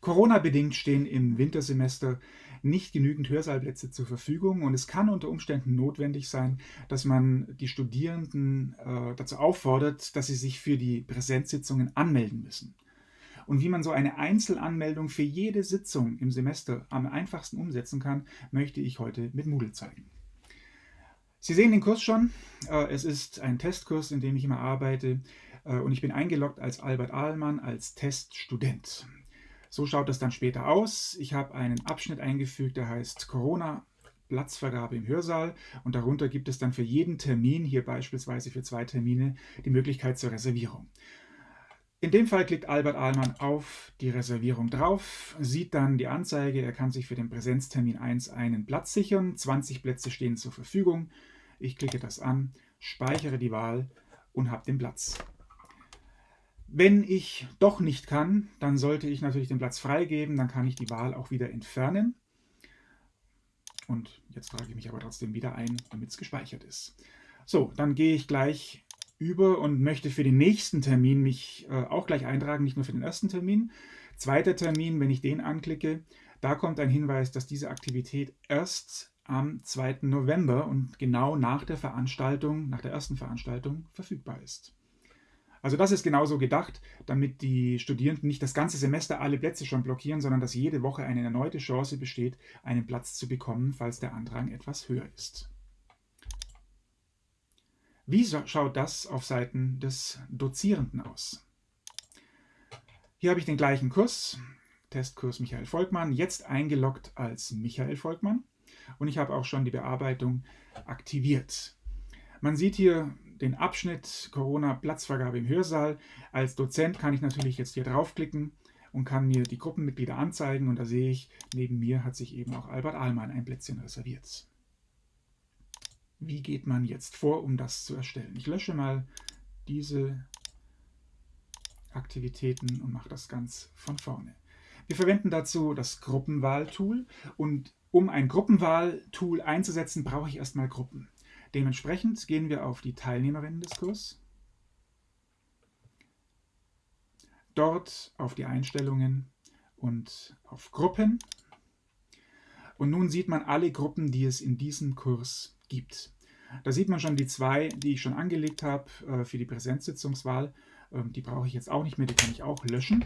Corona-bedingt stehen im Wintersemester nicht genügend Hörsaalplätze zur Verfügung und es kann unter Umständen notwendig sein, dass man die Studierenden äh, dazu auffordert, dass sie sich für die Präsenzsitzungen anmelden müssen. Und wie man so eine Einzelanmeldung für jede Sitzung im Semester am einfachsten umsetzen kann, möchte ich heute mit Moodle zeigen. Sie sehen den Kurs schon. Äh, es ist ein Testkurs, in dem ich immer arbeite äh, und ich bin eingeloggt als Albert Ahlmann als Teststudent. So schaut das dann später aus. Ich habe einen Abschnitt eingefügt, der heißt Corona Platzvergabe im Hörsaal und darunter gibt es dann für jeden Termin, hier beispielsweise für zwei Termine, die Möglichkeit zur Reservierung. In dem Fall klickt Albert Ahlmann auf die Reservierung drauf, sieht dann die Anzeige, er kann sich für den Präsenztermin 1 einen Platz sichern, 20 Plätze stehen zur Verfügung. Ich klicke das an, speichere die Wahl und habe den Platz. Wenn ich doch nicht kann, dann sollte ich natürlich den Platz freigeben, dann kann ich die Wahl auch wieder entfernen. Und jetzt trage ich mich aber trotzdem wieder ein, damit es gespeichert ist. So, dann gehe ich gleich über und möchte für den nächsten Termin mich äh, auch gleich eintragen, nicht nur für den ersten Termin. Zweiter Termin, wenn ich den anklicke, da kommt ein Hinweis, dass diese Aktivität erst am 2. November und genau nach der Veranstaltung, nach der ersten Veranstaltung verfügbar ist. Also das ist genauso gedacht, damit die Studierenden nicht das ganze Semester alle Plätze schon blockieren, sondern dass jede Woche eine erneute Chance besteht, einen Platz zu bekommen, falls der Andrang etwas höher ist. Wie schaut das auf Seiten des Dozierenden aus? Hier habe ich den gleichen Kurs, Testkurs Michael Volkmann, jetzt eingeloggt als Michael Volkmann und ich habe auch schon die Bearbeitung aktiviert. Man sieht hier den Abschnitt Corona-Platzvergabe im Hörsaal. Als Dozent kann ich natürlich jetzt hier draufklicken und kann mir die Gruppenmitglieder anzeigen und da sehe ich, neben mir hat sich eben auch Albert Ahlmann ein Plätzchen reserviert. Wie geht man jetzt vor, um das zu erstellen? Ich lösche mal diese Aktivitäten und mache das ganz von vorne. Wir verwenden dazu das Gruppenwahl-Tool und um ein Gruppenwahl-Tool einzusetzen, brauche ich erstmal Gruppen. Dementsprechend gehen wir auf die Teilnehmerinnen des Kurs, dort auf die Einstellungen und auf Gruppen. Und nun sieht man alle Gruppen, die es in diesem Kurs gibt. Da sieht man schon die zwei, die ich schon angelegt habe äh, für die Präsenzsitzungswahl. Ähm, die brauche ich jetzt auch nicht mehr, die kann ich auch löschen.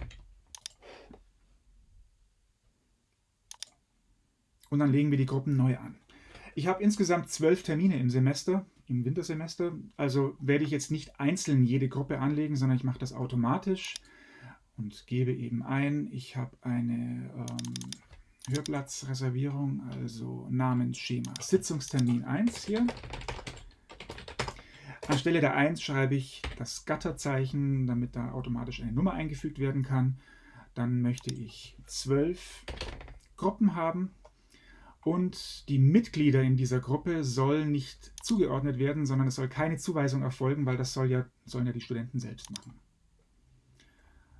Und dann legen wir die Gruppen neu an. Ich habe insgesamt zwölf Termine im Semester, im Wintersemester. Also werde ich jetzt nicht einzeln jede Gruppe anlegen, sondern ich mache das automatisch und gebe eben ein, ich habe eine ähm, Hörplatzreservierung, also Namensschema Sitzungstermin 1 hier. Anstelle der 1 schreibe ich das Gatterzeichen, damit da automatisch eine Nummer eingefügt werden kann. Dann möchte ich zwölf Gruppen haben und die Mitglieder in dieser Gruppe sollen nicht zugeordnet werden, sondern es soll keine Zuweisung erfolgen, weil das soll ja, sollen ja die Studenten selbst machen.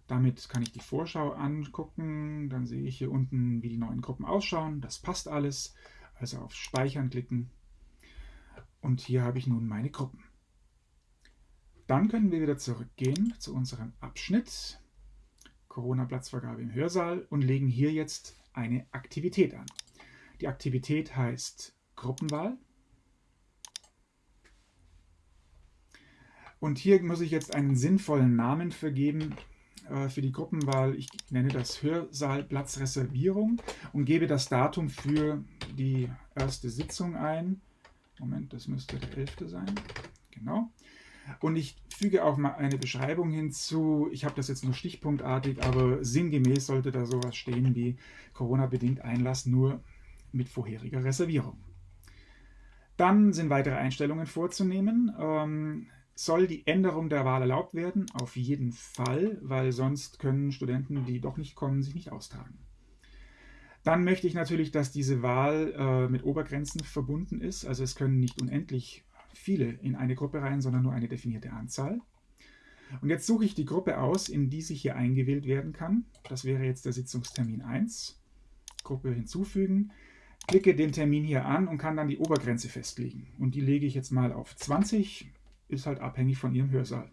Damit kann ich die Vorschau angucken, dann sehe ich hier unten, wie die neuen Gruppen ausschauen. Das passt alles, also auf Speichern klicken. Und hier habe ich nun meine Gruppen. Dann können wir wieder zurückgehen zu unserem Abschnitt Corona-Platzvergabe im Hörsaal und legen hier jetzt eine Aktivität an. Die Aktivität heißt Gruppenwahl. Und hier muss ich jetzt einen sinnvollen Namen vergeben äh, für die Gruppenwahl. Ich nenne das Hörsaalplatzreservierung und gebe das Datum für die erste Sitzung ein. Moment, das müsste der 11. sein. Genau. Und ich füge auch mal eine Beschreibung hinzu. Ich habe das jetzt nur stichpunktartig, aber sinngemäß sollte da sowas stehen wie Corona-bedingt Einlass nur mit vorheriger Reservierung. Dann sind weitere Einstellungen vorzunehmen. Ähm, soll die Änderung der Wahl erlaubt werden? Auf jeden Fall, weil sonst können Studenten, die doch nicht kommen, sich nicht austragen. Dann möchte ich natürlich, dass diese Wahl äh, mit Obergrenzen verbunden ist. Also es können nicht unendlich viele in eine Gruppe rein, sondern nur eine definierte Anzahl. Und jetzt suche ich die Gruppe aus, in die sich hier eingewählt werden kann. Das wäre jetzt der Sitzungstermin 1. Gruppe hinzufügen klicke den Termin hier an und kann dann die Obergrenze festlegen. Und die lege ich jetzt mal auf 20, ist halt abhängig von Ihrem Hörsaal.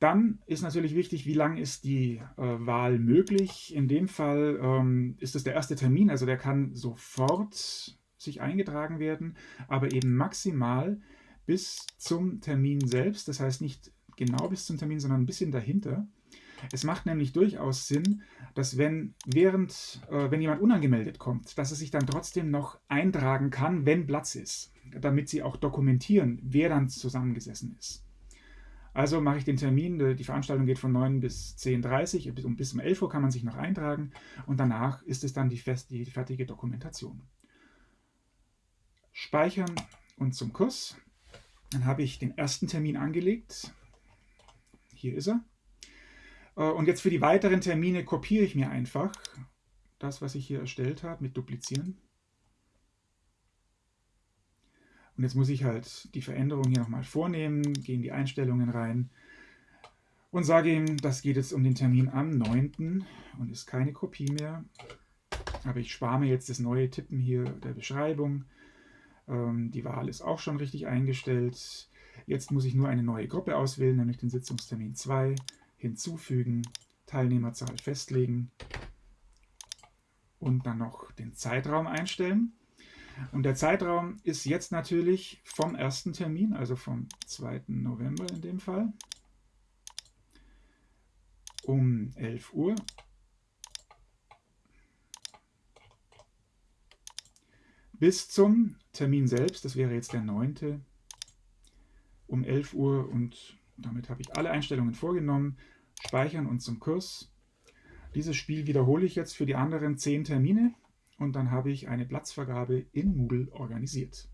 Dann ist natürlich wichtig, wie lang ist die äh, Wahl möglich. In dem Fall ähm, ist es der erste Termin, also der kann sofort sich eingetragen werden, aber eben maximal bis zum Termin selbst. Das heißt nicht genau bis zum Termin, sondern ein bisschen dahinter. Es macht nämlich durchaus Sinn, dass wenn während, äh, wenn jemand unangemeldet kommt, dass er sich dann trotzdem noch eintragen kann, wenn Platz ist, damit sie auch dokumentieren, wer dann zusammengesessen ist. Also mache ich den Termin, die Veranstaltung geht von 9 bis 10.30 Uhr, bis um 11 Uhr kann man sich noch eintragen und danach ist es dann die, fest, die fertige Dokumentation. Speichern und zum Kurs. Dann habe ich den ersten Termin angelegt. Hier ist er. Äh, und jetzt für die weiteren Termine kopiere ich mir einfach das, was ich hier erstellt habe, mit Duplizieren. Und jetzt muss ich halt die Veränderung hier nochmal vornehmen, gehe in die Einstellungen rein und sage ihm, das geht jetzt um den Termin am 9. und ist keine Kopie mehr. Aber ich spare mir jetzt das neue Tippen hier der Beschreibung. Ähm, die Wahl ist auch schon richtig eingestellt. Jetzt muss ich nur eine neue Gruppe auswählen, nämlich den Sitzungstermin 2, hinzufügen, Teilnehmerzahl festlegen und dann noch den Zeitraum einstellen. Und der Zeitraum ist jetzt natürlich vom ersten Termin, also vom 2. November in dem Fall, um 11 Uhr. Bis zum Termin selbst, das wäre jetzt der 9. um 11 Uhr und damit habe ich alle Einstellungen vorgenommen. Speichern und zum Kurs. Dieses Spiel wiederhole ich jetzt für die anderen 10 Termine und dann habe ich eine Platzvergabe in Moodle organisiert.